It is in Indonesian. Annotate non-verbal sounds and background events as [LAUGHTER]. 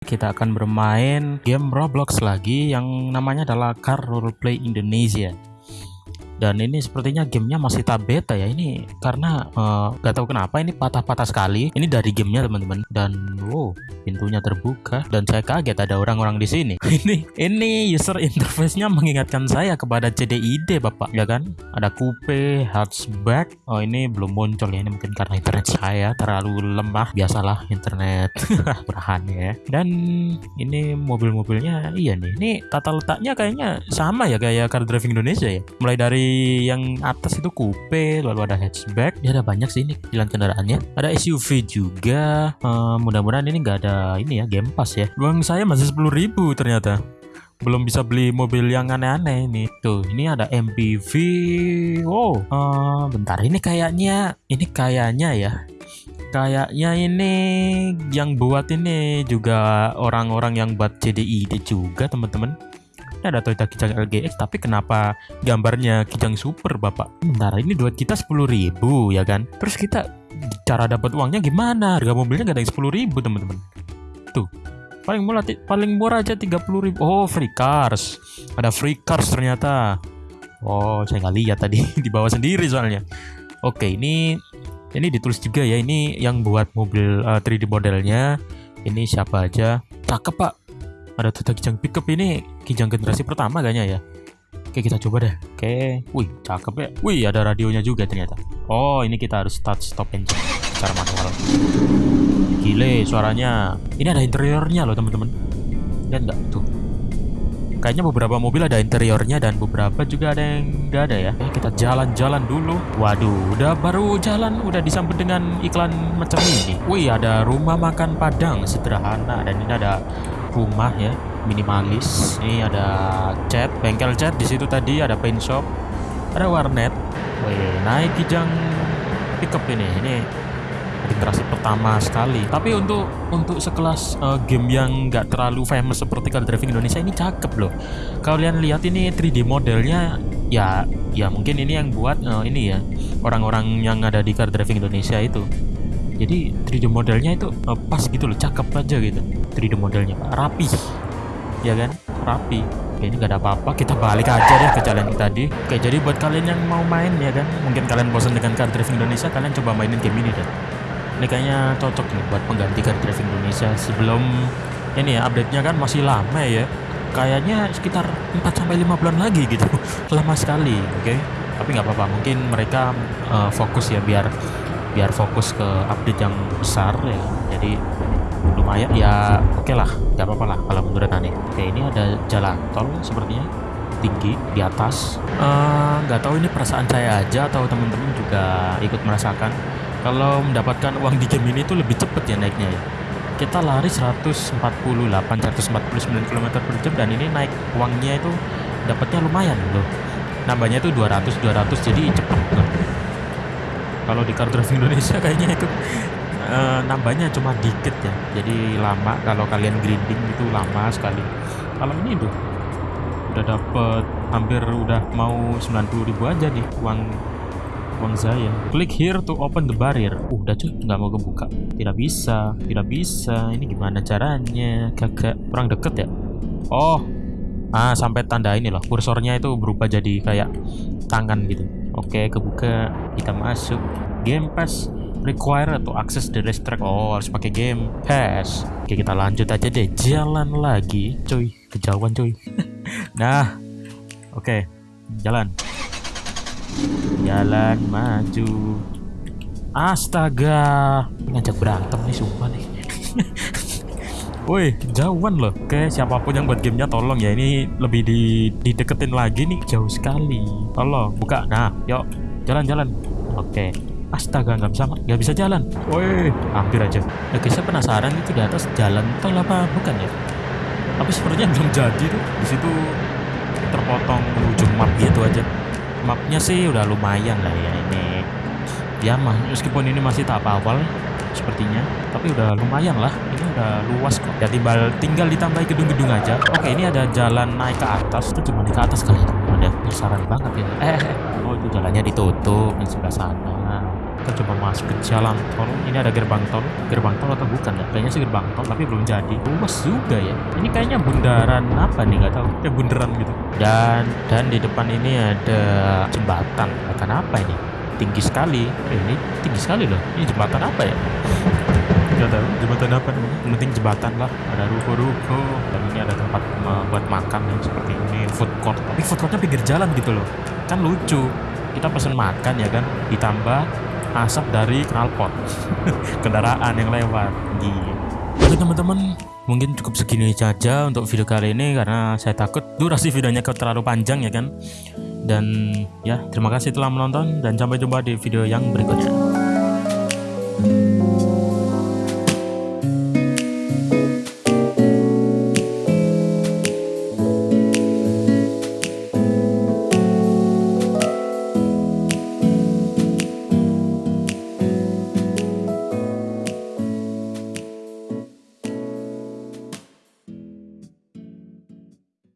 kita akan bermain game Roblox lagi yang namanya adalah Car Roleplay Indonesia. Dan ini sepertinya gamenya masih tab beta ya ini karena uh, gak tahu kenapa ini patah-patah sekali. Ini dari gamenya teman-teman dan wow pintunya terbuka dan saya kaget ada orang-orang di sini. [LAUGHS] ini ini user interface-nya mengingatkan saya kepada CDID bapak ya kan? Ada coupe, hatchback. Oh ini belum muncul ya ini mungkin karena internet saya terlalu lemah. Biasalah internet [LAUGHS] murahan ya. Dan ini mobil-mobilnya iya nih. Ini tata letaknya kayaknya sama ya kayak car driving Indonesia ya. Mulai dari yang atas itu coupe lalu ada hatchback. Ya ada banyak sih ini jalan kendaraannya. Ada SUV juga. Uh, mudah-mudahan ini nggak ada ini ya game pass ya. Uang saya masih 10.000 ternyata. Belum bisa beli mobil yang aneh-aneh ini. Tuh ini ada MPV wow. Uh, bentar ini kayaknya ini kayaknya ya. Kayaknya ini yang buat ini juga orang-orang yang buat CDI juga teman-teman ini ada Toyota Kijang LGX tapi kenapa gambarnya Kijang Super bapak? Bentar ini duit kita 10.000 ya kan? Terus kita cara dapat uangnya gimana? Harga mobilnya gak ada yang 10.000 teman-teman. Tuh paling murah paling murah aja 30.000 oh free cars. Ada free cars ternyata. Oh saya nggak lihat tadi [LAUGHS] di bawah sendiri soalnya. Oke ini ini ditulis juga ya. Ini yang buat mobil uh, 3D modelnya. Ini siapa aja? Cakep pak ada Toyota Kijang pickup ini Kijang generasi pertama kayaknya ya. Oke kita coba deh. Oke. Wih cakep ya. Wih ada radionya juga ternyata. Oh ini kita harus start stop engine Secara manual. Gile suaranya. Ini ada interiornya loh teman-teman. Lihat nggak? Tuh. Kayaknya beberapa mobil ada interiornya dan beberapa juga ada yang nggak ada ya. kita jalan-jalan dulu. Waduh, udah baru jalan. Udah disambut dengan iklan macam ini. Wih, ada rumah makan Padang. Sederhana. Dan ini ada rumah ya minimalis. Ini ada cat bengkel cat di situ tadi ada paint shop ada warnet. Wih, naik kijang pickup ini. Ini generasi pertama sekali. Tapi untuk untuk sekelas uh, game yang nggak terlalu famous seperti Car Driving Indonesia ini cakep loh. Kalian lihat ini 3D modelnya ya ya mungkin ini yang buat uh, ini ya orang-orang yang ada di Car Driving Indonesia itu jadi 3D modelnya itu uh, pas gitu loh cakep aja gitu. 3D modelnya rapi. Ya kan? Rapi. Oke, ini gak ada apa-apa kita balik aja deh ke jalan tadi. Oke jadi buat kalian yang mau main ya kan? Mungkin kalian bosan dengan car driving Indonesia kalian coba mainin game ini deh. Ini kayaknya cocok nih buat pengganti car driving Indonesia sebelum ini ya update-nya kan masih lama ya. Kayaknya sekitar 4 sampai 5 bulan lagi gitu. [LAUGHS] Lama sekali oke? Okay? tapi nggak apa-apa mungkin mereka uh, fokus ya biar biar fokus ke update yang besar ya. Jadi lumayan ya oke okay lah nggak apa-apa lah kalau menurut aneh oke ini ada jalan tol sepertinya tinggi di atas. Eh, nggak uh, tahu ini perasaan saya aja atau teman-teman juga ikut merasakan. Kalau mendapatkan uang di game ini tuh lebih cepet ya naiknya ya. Kita lari 148 149 km per jam dan ini naik uangnya itu dapatnya lumayan loh. Nambahnya itu 200 200 jadi cepet kalau di car Indonesia [LAUGHS] kayaknya itu uh, nambahnya cuma dikit ya. Jadi lama kalau kalian grinding itu lama sekali. Kalau ini tuh udah dapet hampir udah mau 90.000 aja nih uang uang saya. Klik here to open the barrier. Uh, udah cuy nggak mau kebuka. Tidak bisa tidak bisa. Ini gimana caranya? Kagak kurang deket ya? Oh ah sampai tanda ini loh. Kursornya itu berubah jadi kayak tangan gitu Oke, kebuka. Kita masuk. Game Pass require atau akses the racetrack. Oh, harus pakai game pass. Oke, kita lanjut aja deh. Jalan lagi, cuy. Kejauhan, cuy. [LAUGHS] nah, oke. Jalan. Jalan maju. Astaga. Ngajak berantem nih, sumpah nih. [LAUGHS] Woi, jauhan loh. Oke, siapa pun yang buat gamenya tolong ya. Ini lebih di dideketin lagi nih, jauh sekali. Tolong buka. Nah, yuk jalan-jalan. Oke. Astaga, nggak bisa nggak bisa jalan. Woi, hampir aja. Guys, saya penasaran itu di atas jalan tol apa bukan ya? Tapi sepertinya belum jadi tuh. Di situ terpotong ujung map gitu aja. Mapnya sih udah lumayan lah ya ini. Ya, meskipun ini masih tahap awal, sepertinya. Tapi udah lumayan lah. Ini udah luas kok. Ya tinggal tinggal ditambah gedung-gedung aja. Oke ini ada jalan naik ke atas. Itu cuma naik ke atas kali. Ya ada penasaran banget ya. Eh, eh, eh, oh itu jalannya ditutup di sebelah sana. Kita coba masuk ke jalan tol. Ini ada gerbang tol. Gerbang tol atau bukan ya? Kayaknya sih gerbang tol tapi belum jadi. Luas juga ya. Ini kayaknya bundaran apa nih? Nggak tahu. Kayak bundaran gitu. Dan dan di depan ini ada jembatan. Jembatan apa ini tinggi sekali. Ini? Tinggi sekali loh. Ini jembatan apa ya? Nggak tahu. Jembatan apa yang penting jembatan lah. Ada ruko-ruko. Dan ini ada tempat buat makan yang seperti ini. Food court. Tapi food courtnya pinggir jalan gitu loh. Kan lucu. Kita pesen makan ya kan. Ditambah asap dari knalpot. [LAUGHS] Kendaraan yang lewat. Gitu. Oke teman-teman. Mungkin cukup segini saja untuk video kali ini karena saya takut durasi videonya terlalu panjang ya kan dan ya terima kasih telah menonton dan sampai jumpa di video yang berikutnya